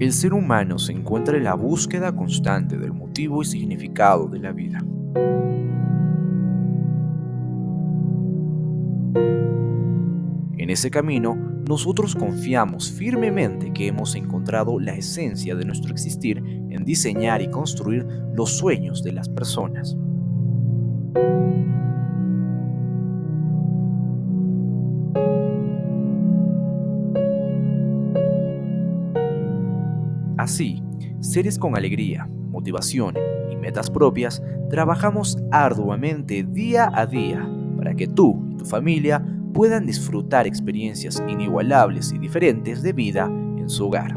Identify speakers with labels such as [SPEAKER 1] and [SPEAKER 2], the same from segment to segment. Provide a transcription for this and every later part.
[SPEAKER 1] El ser humano se encuentra en la búsqueda constante del motivo y significado de la vida. En ese camino, nosotros confiamos firmemente que hemos encontrado la esencia de nuestro existir en diseñar y construir los sueños de las personas. Así, seres con alegría, motivación y metas propias, trabajamos arduamente día a día para que tú y tu familia puedan disfrutar experiencias inigualables y diferentes de vida en su hogar.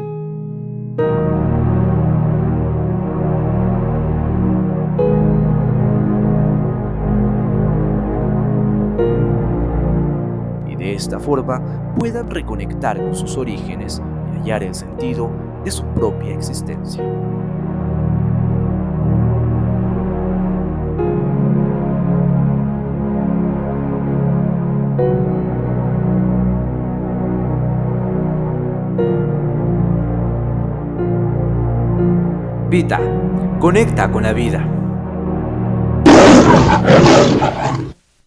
[SPEAKER 1] Y de esta forma puedan reconectar con sus orígenes y hallar el sentido de su propia existencia. Vita, conecta con la vida.